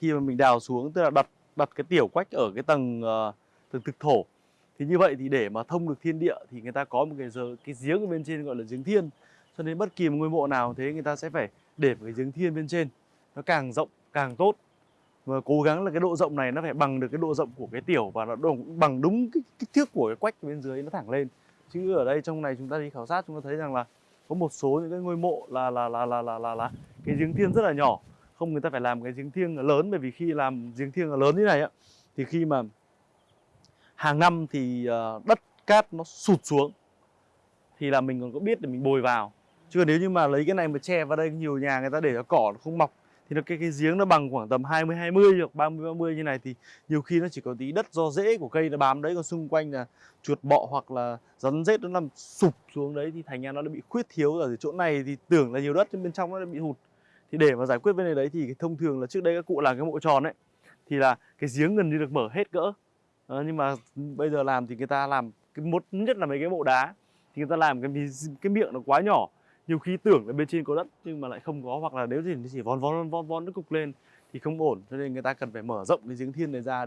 khi mà mình đào xuống tức là đặt đặt cái tiểu quách ở cái tầng uh, tầng thực thổ. Thì như vậy thì để mà thông được thiên địa thì người ta có một cái giờ cái giếng ở bên trên gọi là giếng thiên. Cho nên bất kỳ một ngôi mộ nào thế người ta sẽ phải để một cái giếng thiên bên trên. Nó càng rộng càng tốt. Và cố gắng là cái độ rộng này nó phải bằng được cái độ rộng của cái tiểu và nó đồng, bằng đúng cái kích thước của cái quách bên dưới nó thẳng lên. Chứ ở đây trong này chúng ta đi khảo sát chúng ta thấy rằng là có một số những cái ngôi mộ là là là là là là, là cái giếng thiên rất là nhỏ không người ta phải làm cái giếng thiêng lớn, bởi vì khi làm giếng thiêng lớn như này á, thì khi mà hàng năm thì ờ, đất cát nó sụt xuống, thì là mình còn có biết để mình bồi vào. Chứ còn nếu như mà lấy cái này mà che vào đây, nhiều nhà người ta để cho cỏ nó không mọc, thì nó cái cái giếng nó bằng khoảng tầm 20 20 hoặc 30 30 như này, thì nhiều khi nó chỉ có tí đất do rễ của cây nó bám đấy, còn xung quanh là chuột bọ hoặc là rắn rết nó nằm sụp xuống đấy, thì thành ra nó đã bị khuyết thiếu ở chỗ này, thì tưởng là nhiều đất, nhưng bên trong nó đã bị hụt thì để mà giải quyết vấn đề đấy thì thông thường là trước đây các cụ làm cái mộ tròn ấy thì là cái giếng gần như được mở hết cỡ. À, nhưng mà bây giờ làm thì người ta làm cái một nhất là mấy cái mộ đá thì người ta làm cái cái miệng nó quá nhỏ. Nhiều khi tưởng là bên trên có đất nhưng mà lại không có hoặc là nếu thì chỉ von von von von nó cục lên thì không ổn. Cho nên người ta cần phải mở rộng cái giếng thiên này ra